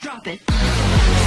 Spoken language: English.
Drop it.